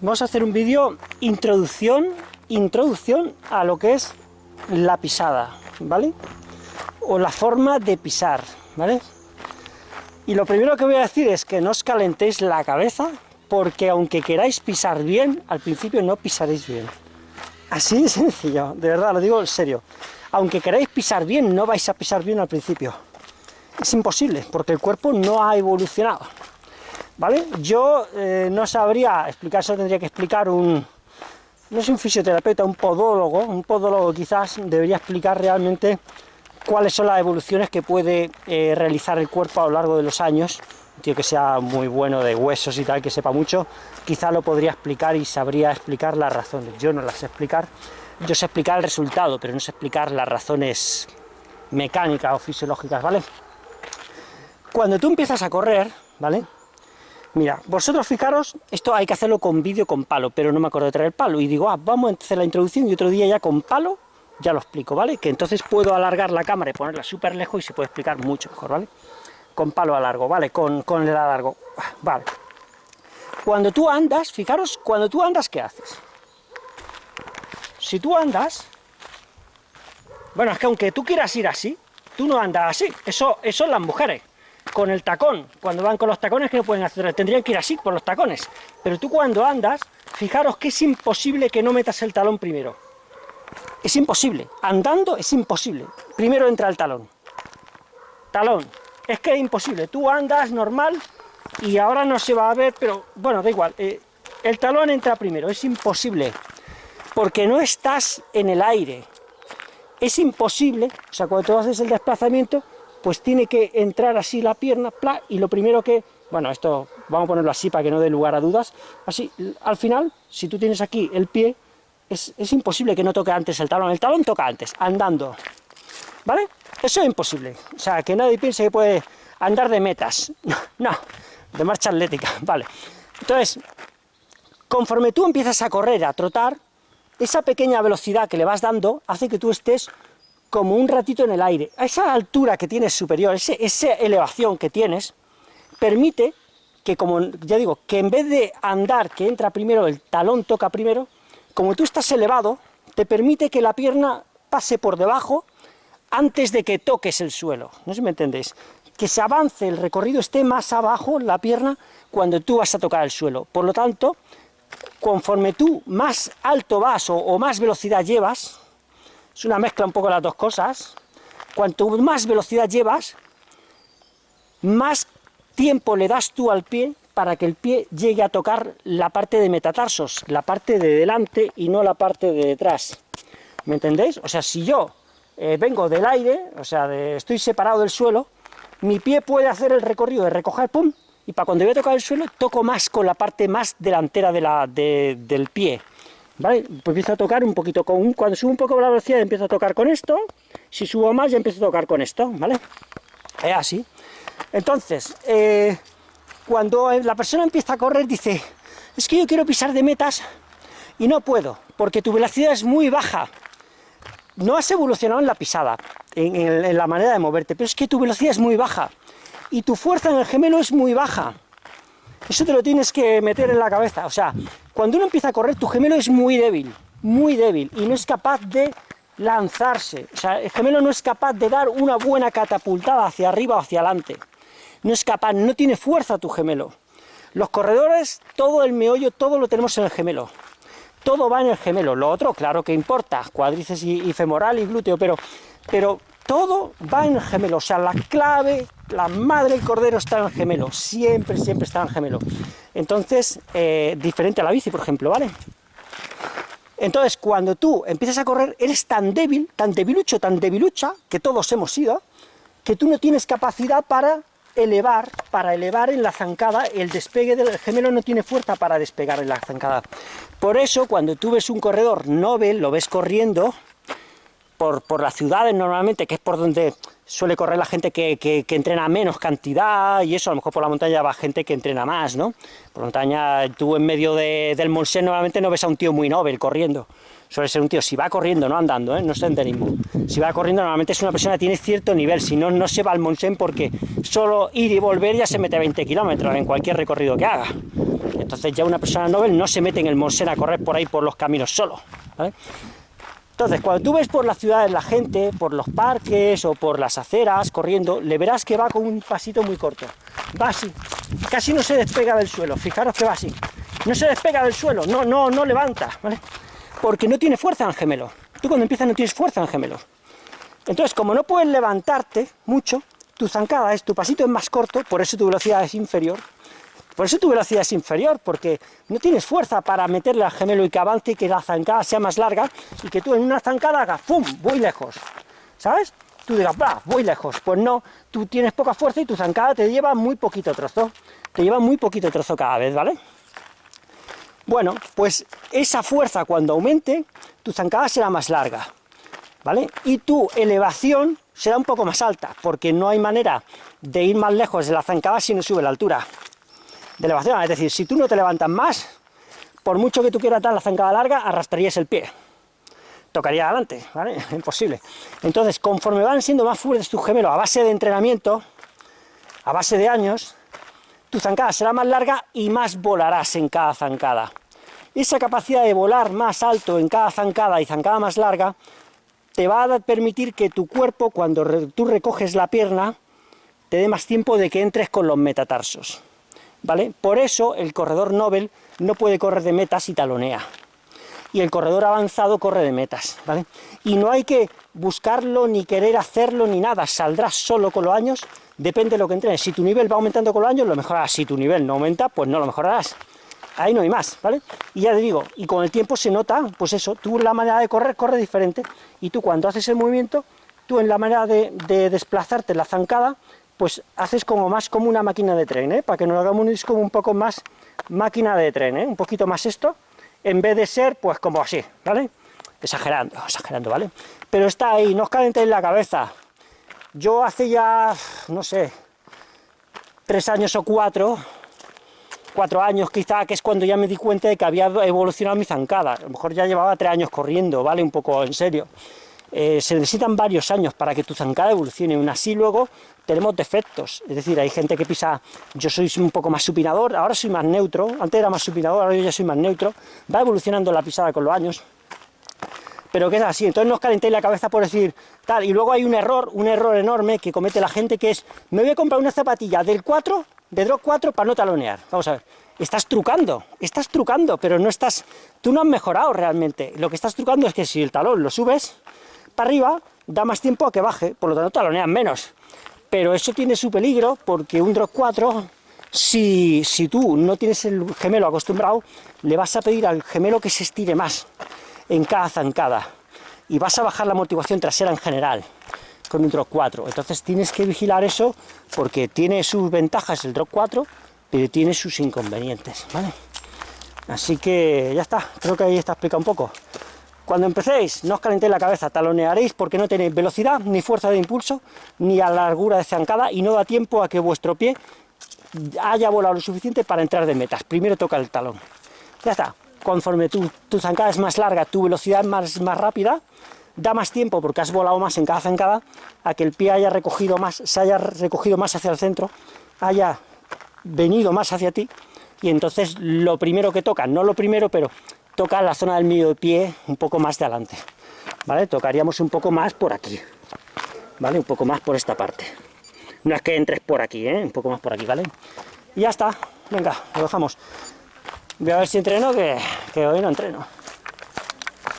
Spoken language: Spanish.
vamos a hacer un vídeo introducción, introducción a lo que es la pisada, ¿vale? O la forma de pisar, ¿vale? Y lo primero que voy a decir es que no os calentéis la cabeza, porque aunque queráis pisar bien, al principio no pisaréis bien. Así de sencillo, de verdad, lo digo en serio. Aunque queráis pisar bien, no vais a pisar bien al principio. Es imposible, porque el cuerpo no ha evolucionado. ¿Vale? Yo eh, no sabría explicar, eso tendría que explicar un... No es un fisioterapeuta, un podólogo, un podólogo quizás debería explicar realmente cuáles son las evoluciones que puede eh, realizar el cuerpo a lo largo de los años. Un tío que sea muy bueno de huesos y tal, que sepa mucho, quizá lo podría explicar y sabría explicar las razones. Yo no las sé explicar, yo sé explicar el resultado, pero no sé explicar las razones mecánicas o fisiológicas, ¿vale? Cuando tú empiezas a correr, ¿vale? Mira, vosotros fijaros, esto hay que hacerlo con vídeo con palo, pero no me acuerdo de traer el palo, y digo, ah, vamos a hacer la introducción y otro día ya con palo ya lo explico, ¿vale? Que entonces puedo alargar la cámara y ponerla súper lejos y se puede explicar mucho mejor, ¿vale? Con palo a largo, ¿vale? Con, con el alargo, vale. Cuando tú andas, fijaros, cuando tú andas, ¿qué haces? Si tú andas, bueno, es que aunque tú quieras ir así, tú no andas así, eso, eso son las mujeres, con el tacón, cuando van con los tacones, no pueden hacer? Tendrían que ir así, por los tacones, pero tú cuando andas, fijaros que es imposible que no metas el talón primero, es imposible. Andando es imposible. Primero entra el talón. Talón. Es que es imposible. Tú andas normal y ahora no se va a ver, pero bueno, da igual. Eh, el talón entra primero. Es imposible. Porque no estás en el aire. Es imposible. O sea, cuando tú haces el desplazamiento, pues tiene que entrar así la pierna, pla, y lo primero que... Bueno, esto vamos a ponerlo así para que no dé lugar a dudas. Así, al final, si tú tienes aquí el pie, es, imposible que no toque antes el talón. El talón toca antes, andando. ¿Vale? Eso es imposible. O sea, que nadie piense que puede andar de metas. No, de marcha atlética, vale. Entonces, conforme tú empiezas a correr, a trotar, esa pequeña velocidad que le vas dando hace que tú estés como un ratito en el aire. A esa altura que tienes superior, esa elevación que tienes, permite que, como ya digo, que en vez de andar, que entra primero, el talón toca primero, como tú estás elevado, te permite que la pierna pase por debajo antes de que toques el suelo, no sé si me entendéis, que se avance, el recorrido esté más abajo, la pierna, cuando tú vas a tocar el suelo. Por lo tanto, conforme tú más alto vas o, más velocidad llevas, es una mezcla un poco de las dos cosas, cuanto más velocidad llevas, más tiempo le das tú al pie para que el pie llegue a tocar la parte de metatarsos, la parte de delante y no la parte de detrás. ¿Me entendéis? O sea, si yo eh, vengo del aire, o sea, estoy separado del suelo, mi pie puede hacer el recorrido de recoger, pum, y para cuando voy a tocar el suelo, toco más con la parte más delantera de la, del pie. ¿Vale? Pues empiezo a tocar un poquito, con cuando subo un poco la velocidad empiezo a tocar con esto, si subo más ya empiezo a tocar con esto, ¿vale? Así. Entonces, eh, cuando la persona empieza a correr dice, es que yo quiero pisar de metas y no puedo, porque tu velocidad es muy baja. No has evolucionado en la pisada, en, la manera de moverte, pero es que tu velocidad es muy baja y tu fuerza en el gemelo es muy baja. Eso te lo tienes que meter en la cabeza. O sea, cuando uno empieza a correr, tu gemelo es muy débil, muy débil, y no es capaz de lanzarse. O sea, el gemelo no es capaz de dar una buena catapultada hacia arriba o hacia adelante no es capaz, no tiene fuerza tu gemelo. Los corredores, todo el meollo, todo lo tenemos en el gemelo. Todo va en el gemelo. Lo otro, claro que importa, cuádriceps y, femoral y glúteo, pero, pero todo va en el gemelo. O sea, la clave, la madre del cordero está en el gemelo. Siempre, siempre está en el gemelo. Entonces, eh, diferente a la bici, por ejemplo, ¿vale? Entonces, cuando tú empiezas a correr, eres tan débil, tan debilucho, tan debilucha, que todos hemos sido, que tú no tienes capacidad para elevar, para elevar en la zancada, el despegue del gemelo no tiene fuerza para despegar en la zancada. Por eso, cuando tú ves un corredor Nobel, lo ves corriendo por, por las ciudades normalmente, que es por donde suele correr la gente que, que, entrena menos cantidad, y eso, a lo mejor por la montaña va gente que entrena más, ¿no? Por la montaña, tú en medio del Monsen normalmente no ves a un tío muy Nobel corriendo, suele ser un tío, si va corriendo, no andando, ¿eh? no senderismo, si va corriendo normalmente es una persona que tiene cierto nivel, si no, no se va al Monsen porque solo ir y volver ya se mete 20 kilómetros en cualquier recorrido que haga. Entonces ya una persona novel no se mete en el Monsen a correr por ahí por los caminos solo, Entonces, cuando tú ves por las ciudades la gente, por los parques o por las aceras corriendo, le verás que va con un pasito muy corto. Va así, casi no se despega del suelo, fijaros que va así. No se despega del suelo, no, no, no levanta, ¿vale? Porque no tiene fuerza en el gemelo. Tú cuando empiezas no tienes fuerza en el gemelo. Entonces, como no puedes levantarte mucho, tu zancada es, tu pasito es más corto, por eso tu velocidad es inferior. Por eso tu velocidad es inferior, porque no tienes fuerza para meterle al gemelo y que avance y que la zancada sea más larga y que tú en una zancada hagas ¡pum! voy lejos. ¿Sabes? Tú digas, va, voy lejos. Pues no, tú tienes poca fuerza y tu zancada te lleva muy poquito trozo. Te lleva muy poquito trozo cada vez, ¿vale? Bueno, pues esa fuerza cuando aumente, tu zancada será más larga. ¿vale? Y tu elevación será un poco más alta, porque no hay manera de ir más lejos de la zancada si no sube la altura de elevación. Es decir, si tú no te levantas más, por mucho que tú quieras dar la zancada larga, arrastrarías el pie. Tocaría adelante, ¿vale? Imposible. Entonces, conforme van siendo más fuertes tus gemelos a base de entrenamiento, a base de años, tu zancada será más larga y más volarás en cada zancada. Esa capacidad de volar más alto en cada zancada y zancada más larga te va a permitir que tu cuerpo, cuando tú recoges la pierna, te dé más tiempo de que entres con los metatarsos. ¿Vale? Por eso el corredor Nobel no puede correr de metas y talonea. Y el corredor avanzado corre de metas. Y no hay que buscarlo, ni querer hacerlo, ni nada. Saldrás solo con los años, depende de lo que entrenes. Si tu nivel va aumentando con los años, lo mejorarás. Si tu nivel no aumenta, pues no lo mejorarás ahí no hay más, ¿vale? Y ya te digo, y con el tiempo se nota, pues eso, tú la manera de correr, corre diferente, y tú cuando haces el movimiento, tú en la manera de, desplazarte la zancada, pues haces como más como una máquina de tren, ¿eh? Para que nos hagamos como un poco más máquina de tren, ¿eh? Un poquito más esto, en vez de ser, pues como así, ¿vale? Exagerando, exagerando, ¿vale? Pero está ahí, no os calentéis la cabeza. Yo hace ya, no sé, tres años o cuatro, cuatro años quizá, que es cuando ya me di cuenta de que había evolucionado mi zancada. A lo mejor ya llevaba tres años corriendo, ¿vale? Un poco en serio. Eh, se necesitan varios años para que tu zancada evolucione, aún así luego tenemos defectos, es decir, hay gente que pisa, yo soy un poco más supinador, ahora soy más neutro, antes era más supinador, ahora yo ya soy más neutro, va evolucionando la pisada con los años, pero que es así, entonces no os calentéis la cabeza por decir tal, y luego hay un error, un error enorme que comete la gente que es, me voy a comprar una zapatilla del 4 de drop 4 para no talonear. Vamos a ver, estás trucando, estás trucando, pero no estás, tú no has mejorado realmente. Lo que estás trucando es que si el talón lo subes para arriba, da más tiempo a que baje, por lo tanto taloneas menos. Pero eso tiene su peligro, porque un drop 4, si, si tú no tienes el gemelo acostumbrado, le vas a pedir al gemelo que se estire más en cada zancada, y vas a bajar la motivación trasera en general con un drop 4. Entonces tienes que vigilar eso porque tiene sus ventajas el drop 4, pero tiene sus inconvenientes, ¿vale? Así que ya está, creo que ahí está explicado un poco. Cuando empecéis, no os calentéis la cabeza, talonearéis porque no tenéis velocidad, ni fuerza de impulso, ni a largura de zancada, y no da tiempo a que vuestro pie haya volado lo suficiente para entrar de metas. Primero toca el talón. Ya está. Conforme tu, tu zancada es más larga, tu velocidad es más, más rápida, da más tiempo, porque has volado más en cada zancada, a que el pie haya recogido más, se haya recogido más hacia el centro, haya venido más hacia ti, y entonces lo primero que toca, no lo primero, pero toca la zona del medio pie un poco más de adelante, ¿vale? Tocaríamos un poco más por aquí, ¿vale? Un poco más por esta parte. No es que entres por aquí, ¿eh? Un poco más por aquí, ¿vale? Y ya está, venga, lo dejamos. Voy a ver si entreno, que, que hoy no entreno.